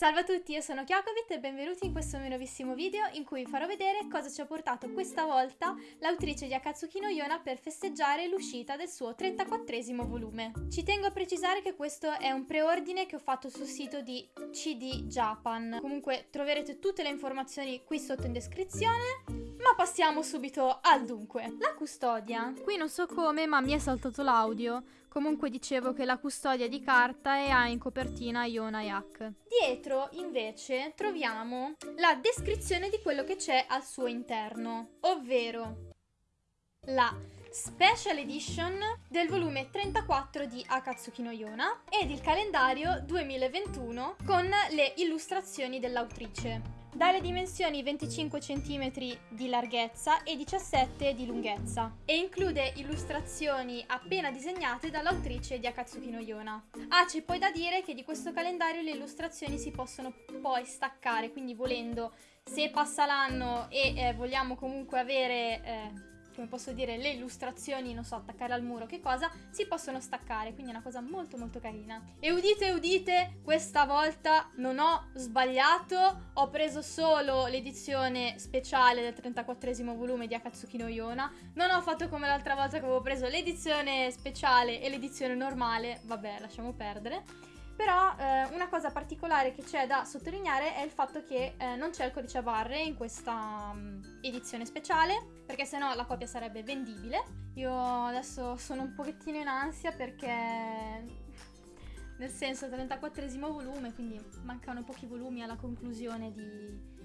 Salve a tutti, io sono Chiacovit e benvenuti in questo mio nuovissimo video in cui vi farò vedere cosa ci ha portato questa volta l'autrice di Akatsuki no Yona per festeggiare l'uscita del suo 34esimo volume. Ci tengo a precisare che questo è un preordine che ho fatto sul sito di CD Japan. Comunque troverete tutte le informazioni qui sotto in descrizione. Ma passiamo subito al dunque. La custodia. Qui non so come, ma mi è saltato l'audio. Comunque dicevo che la custodia di carta e ha in copertina Yona Yak. Dietro, invece, troviamo la descrizione di quello che c'è al suo interno, ovvero la Special Edition del volume 34 di Akatsuki no Yona ed il calendario 2021 con le illustrazioni dell'autrice dalle dimensioni 25 cm di larghezza e 17 di lunghezza e include illustrazioni appena disegnate dall'autrice di Akatsuki no Yona. Ah, c'è poi da dire che di questo calendario le illustrazioni si possono poi staccare, quindi volendo, se passa l'anno e eh, vogliamo comunque avere... Eh, come posso dire, le illustrazioni, non so, attaccare al muro, che cosa, si possono staccare, quindi è una cosa molto molto carina. E udite, udite, questa volta non ho sbagliato, ho preso solo l'edizione speciale del 34esimo volume di Akatsuki no Yona, non ho fatto come l'altra volta che avevo preso l'edizione speciale e l'edizione normale, vabbè, lasciamo perdere. Però eh, una cosa particolare che c'è da sottolineare è il fatto che eh, non c'è il codice a barre in questa um, edizione speciale, perché sennò la copia sarebbe vendibile. Io adesso sono un pochettino in ansia perché nel senso 34esimo volume, quindi mancano pochi volumi alla conclusione di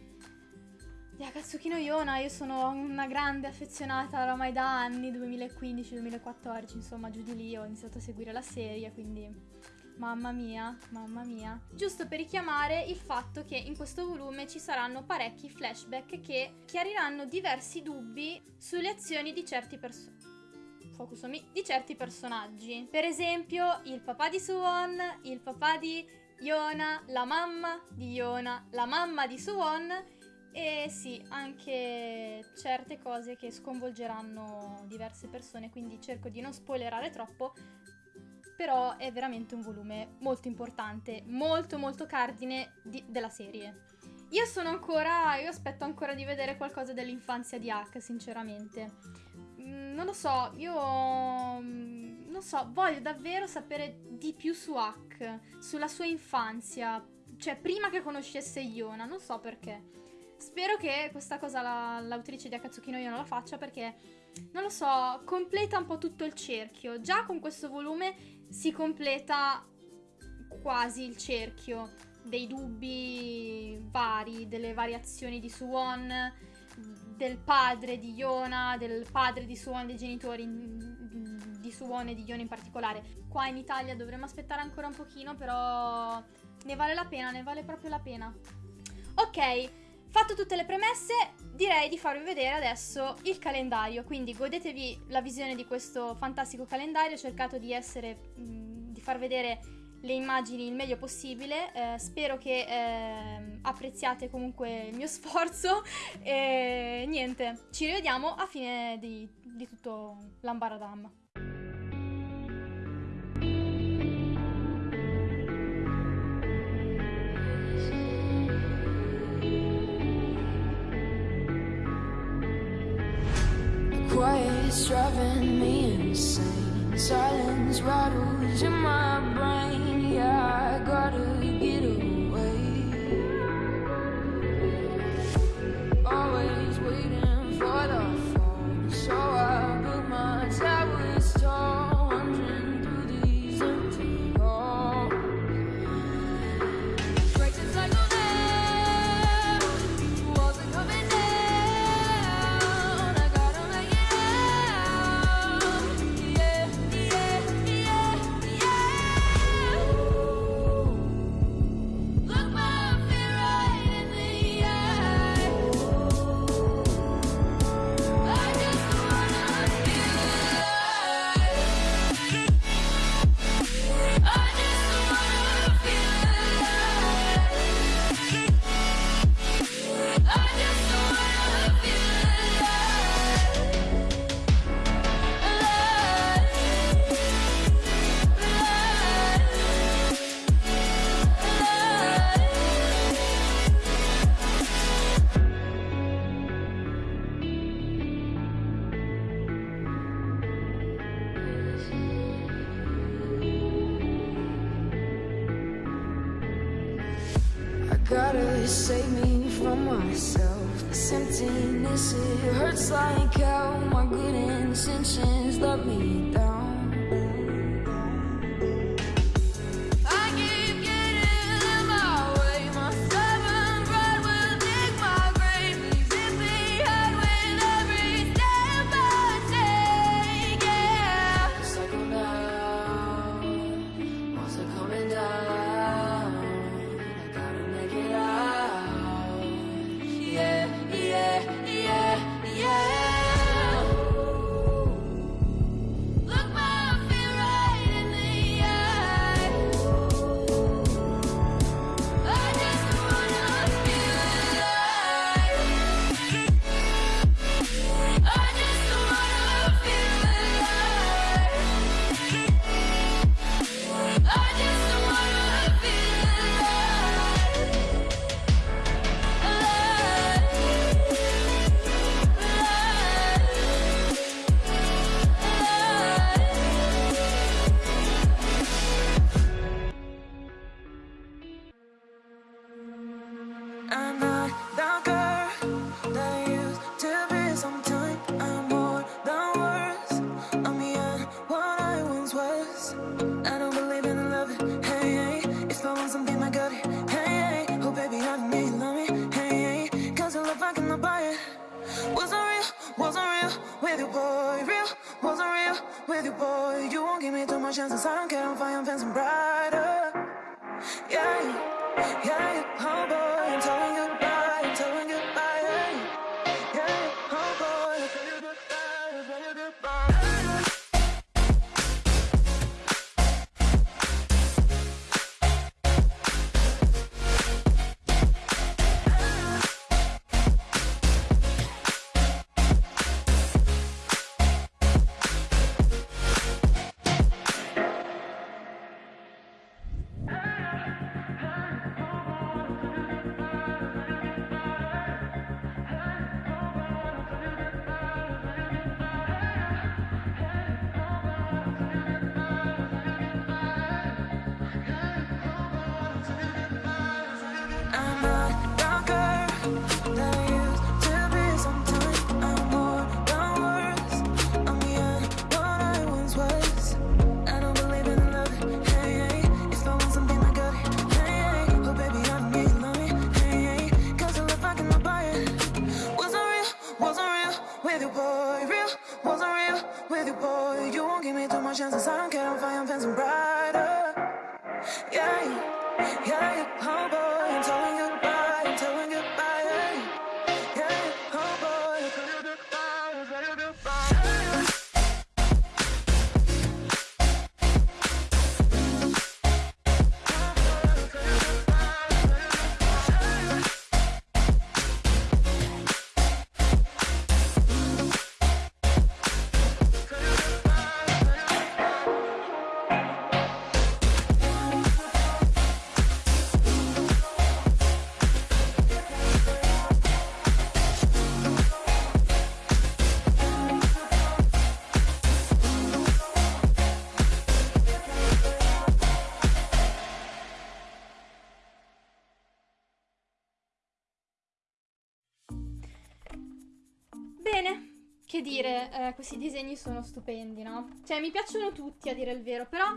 di Akatsuki no Yona, io sono una grande affezionata oramai da anni, 2015-2014, insomma giù di lì ho iniziato a seguire la serie, quindi Mamma mia, mamma mia. Giusto per richiamare il fatto che in questo volume ci saranno parecchi flashback che chiariranno diversi dubbi sulle azioni di certi personaggi. Focus on me, di certi personaggi. Per esempio, il papà di Suwon, il papà di Yona, la mamma di Yona, la mamma di Suwon e sì, anche certe cose che sconvolgeranno diverse persone, quindi cerco di non spoilerare troppo, però è veramente un volume molto importante, molto molto cardine di, della serie. Io sono ancora, io aspetto ancora di vedere qualcosa dell'infanzia di Hack, sinceramente. Mm, non lo so, io mm, non so, voglio davvero sapere di più su Hack, sulla sua infanzia, cioè prima che conoscesse Iona, non so perché. Spero che questa cosa la, l'autrice di Akatsuki no Yona la faccia perché, non lo so, completa un po' tutto il cerchio. Già con questo volume si completa quasi il cerchio dei dubbi vari, delle variazioni di Suwon, del padre di Yona, del padre di Suwon, dei genitori di Suwon e di Yona in particolare. Qua in Italia dovremmo aspettare ancora un pochino, però ne vale la pena, ne vale proprio la pena. Ok, fatto tutte le premesse, direi di farvi vedere adesso il calendario, quindi godetevi la visione di questo fantastico calendario, ho cercato di essere, di far vedere le immagini il meglio possibile, eh, spero che eh, apprezziate comunque il mio sforzo. E niente, ci rivediamo a fine di, di tutto l'ambaradam. Quiet's driving me insane. Silence rattles in my brain. Yeah, I gotta Gotta save me from myself. This emptiness, it hurts like hell. My good intentions let me down. Che dire, eh, questi disegni sono stupendi, no? Cioè, mi piacciono tutti, a dire il vero, però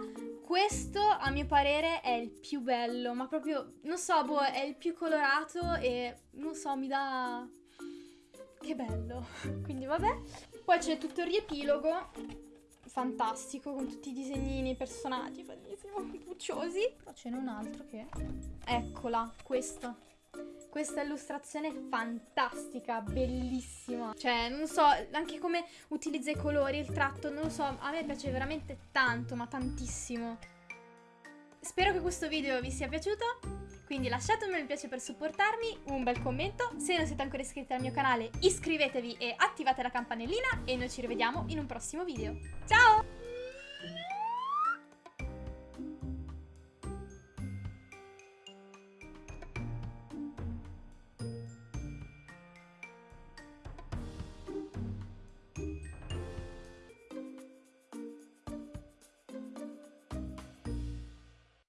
questo, a mio parere, è il più bello, ma proprio, non so, boh, è il più colorato e, non so, mi dà... Che bello. Quindi, vabbè. Poi c'è tutto il riepilogo, fantastico, con tutti i disegnini, i personaggi, bellissimo, pucciosi. Però ce n'è un altro che... Eccola, questa. Questa illustrazione è fantastica, bellissima. Cioè, non so, anche come utilizza i colori, il tratto, non lo so, a me piace veramente tanto, ma tantissimo. Spero che questo video vi sia piaciuto, quindi lasciatemi un mi piace per supportarmi, un bel commento, se non siete ancora iscritti al mio canale iscrivetevi e attivate la campanellina e noi ci rivediamo in un prossimo video. Ciao!